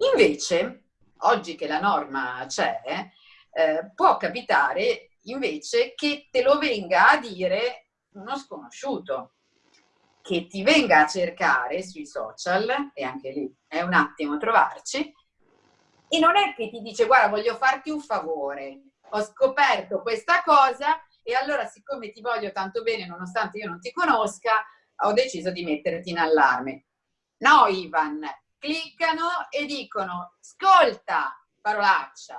Invece, oggi che la norma c'è, eh, può capitare invece che te lo venga a dire uno sconosciuto, che ti venga a cercare sui social, e anche lì è un attimo trovarci, e non è che ti dice guarda voglio farti un favore, ho scoperto questa cosa e allora siccome ti voglio tanto bene nonostante io non ti conosca, ho deciso di metterti in allarme. No Ivan, cliccano e dicono ascolta parolaccia,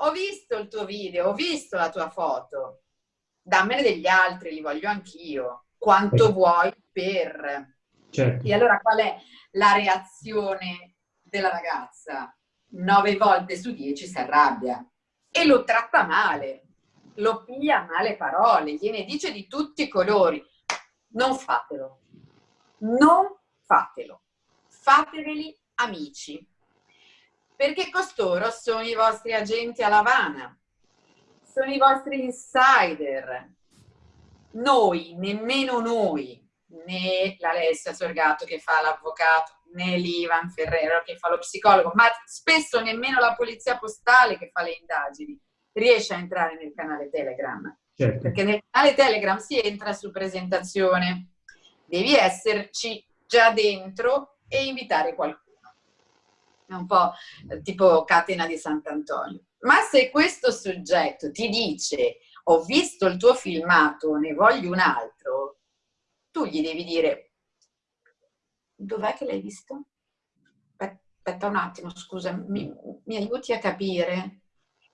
ho visto il tuo video, ho visto la tua foto, dammene degli altri, li voglio anch'io, quanto vuoi per... Certo. E allora qual è la reazione della ragazza? Nove volte su dieci si arrabbia e lo tratta male, lo piglia male parole, gliene dice di tutti i colori. Non fatelo, non fatelo, fateveli amici, perché costoro sono i vostri agenti a Lavana, sono i vostri insider. Noi, nemmeno noi, né l'Alessia Sorgato che fa l'avvocato, né l'Ivan Ferrero che fa lo psicologo, ma spesso nemmeno la polizia postale che fa le indagini riesce a entrare nel canale Telegram. Certo. Perché nel canale Telegram si entra su presentazione, devi esserci già dentro e invitare qualcuno. È un po' tipo catena di Sant'Antonio. Ma se questo soggetto ti dice ho visto il tuo filmato, ne voglio un altro, tu gli devi dire dov'è che l'hai visto? Aspetta un attimo, scusa, mi, mi aiuti a capire?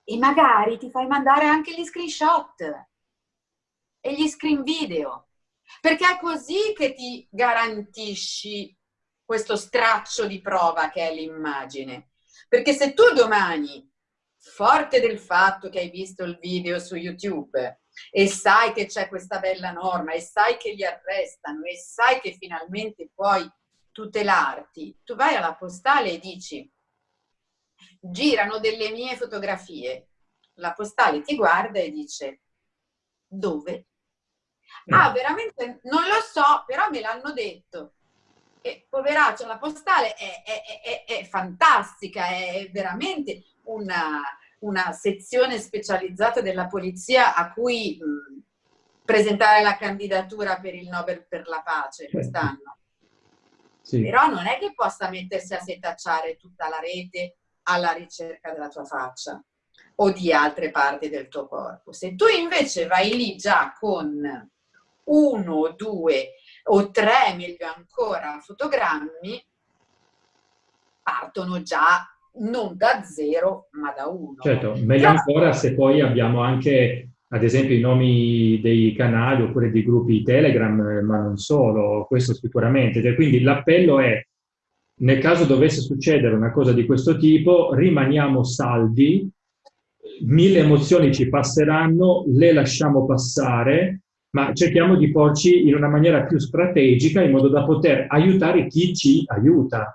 E magari ti fai mandare anche gli screenshot e gli screen video, perché è così che ti garantisci questo straccio di prova che è l'immagine. Perché se tu domani, forte del fatto che hai visto il video su YouTube e sai che c'è questa bella norma e sai che li arrestano e sai che finalmente puoi tutelarti, tu vai alla postale e dici girano delle mie fotografie, la postale ti guarda e dice dove? Ah, veramente non lo so, però me l'hanno detto. E poveraccia, la postale è, è, è, è fantastica, è veramente una, una, sezione specializzata della polizia a cui mh, presentare la candidatura per il Nobel per la pace certo. quest'anno. Sì. Però non è che possa mettersi a setacciare tutta la rete alla ricerca della tua faccia o di altre parti del tuo corpo. Se tu invece vai lì già con uno, due o tre, meglio ancora, fotogrammi, partono già non da zero, ma da uno. Certo, meglio ancora se poi abbiamo anche ad esempio i nomi dei canali oppure dei gruppi Telegram, ma non solo, questo sicuramente. Cioè, quindi l'appello è, nel caso dovesse succedere una cosa di questo tipo, rimaniamo saldi, mille emozioni ci passeranno, le lasciamo passare, ma cerchiamo di porci in una maniera più strategica in modo da poter aiutare chi ci aiuta.